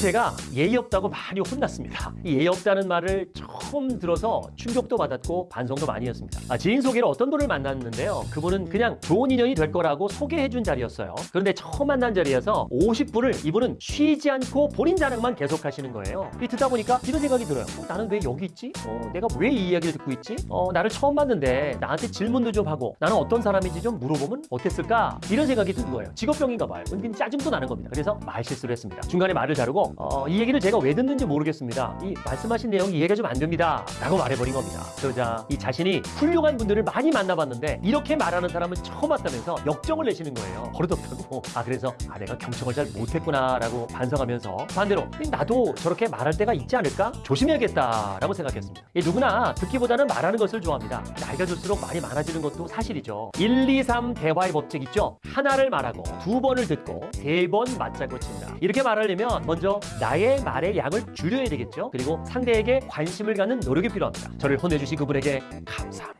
제가 예의 없다고 많이 혼났습니다. 이 예의 없다는 말을 처음 들어서 충격도 받았고 반성도 많이 했습니다. 아, 지인 소개로 어떤 분을 만났는데요. 그분은 그냥 좋은 인연이 될 거라고 소개해준 자리였어요. 그런데 처음 만난 자리에서 50분을 이분은 쉬지 않고 본인 자랑만 계속 하시는 거예요. 이 듣다 보니까 이런 생각이 들어요. 어, 나는 왜 여기 있지? 어, 내가 왜 이 이야기를 듣고 있지? 어, 나를 처음 봤는데 나한테 질문도 좀 하고 나는 어떤 사람인지 좀 물어보면 어땠을까? 이런 생각이 든 거예요. 직업병인가 봐요. 은근 짜증도 나는 겁니다. 그래서 말 실수를 했습니다. 중간에 말을 자르고 어, 이 얘기를 제가 왜 듣는지 모르겠습니다. 이 말씀하신 내용이 이해가 좀 안 됩니다. 라고 말해버린 겁니다. 그러자 이 자신이 훌륭한 분들을 많이 만나봤는데 이렇게 말하는 사람은 처음 왔다면서 역정을 내시는 거예요. 버릇없다고. 아 그래서 아 내가 경청을 잘 못했구나라고 반성하면서 반대로 나도 저렇게 말할 때가 있지 않을까? 조심해야겠다라고 생각했습니다. 이 누구나 듣기보다는 말하는 것을 좋아합니다. 나이가 들수록 말이 많아지는 것도 사실이죠. 1, 2, 3 대화의 법칙 있죠? 하나를 말하고 두 번을 듣고 세 번 맞자고 친다. 이렇게 말하려면 먼저 나의 말의 양을 줄여야 되겠죠? 그리고 상대에게 관심을 갖는 노력이 필요합니다. 저를 혼내주신 그분에게 감사합니다.